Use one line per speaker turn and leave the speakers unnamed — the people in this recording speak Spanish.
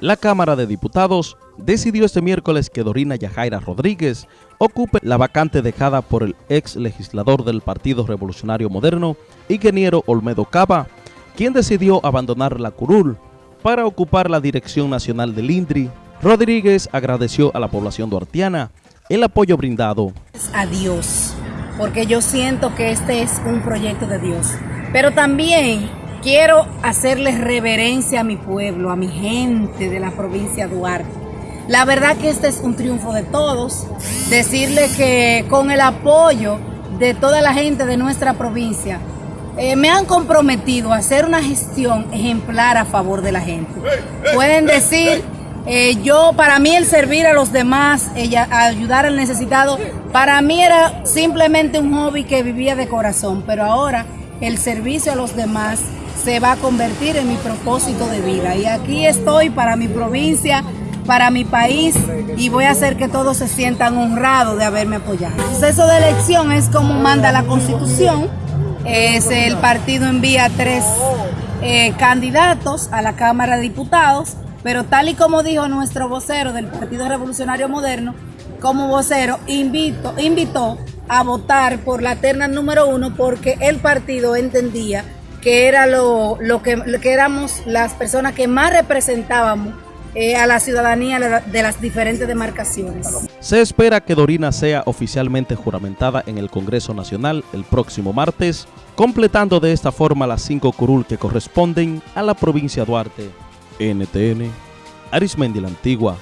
La Cámara de Diputados decidió este miércoles que Dorina Yajaira Rodríguez ocupe la vacante dejada por el ex legislador del Partido Revolucionario Moderno, ingeniero Olmedo Cava, quien decidió abandonar la curul para ocupar la dirección nacional del INDRI. Rodríguez agradeció a la población duartiana el apoyo brindado.
A Dios, porque yo siento que este es un proyecto de Dios, pero también quiero hacerle reverencia a mi pueblo, a mi gente de la provincia de Duarte. La verdad que este es un triunfo de todos. Decirle que con el apoyo de toda la gente de nuestra provincia, eh, me han comprometido a hacer una gestión ejemplar a favor de la gente. Pueden decir, eh, yo para mí el servir a los demás, ella, ayudar al necesitado, para mí era simplemente un hobby que vivía de corazón, pero ahora el servicio a los demás se va a convertir en mi propósito de vida. Y aquí estoy para mi provincia, para mi país y voy a hacer que todos se sientan honrados de haberme apoyado. El proceso de elección es como manda la constitución. Es el partido envía tres eh, candidatos a la Cámara de Diputados, pero tal y como dijo nuestro vocero del Partido Revolucionario Moderno, como vocero invito, invitó a votar por la terna número uno porque el partido entendía que era lo, que, éramos las personas que más representábamos eh, a la ciudadanía de las diferentes demarcaciones.
Se espera que Dorina sea oficialmente juramentada en el Congreso Nacional el próximo martes, completando de esta forma las cinco curul que corresponden a la provincia de Duarte. NTN, Arismendi la Antigua,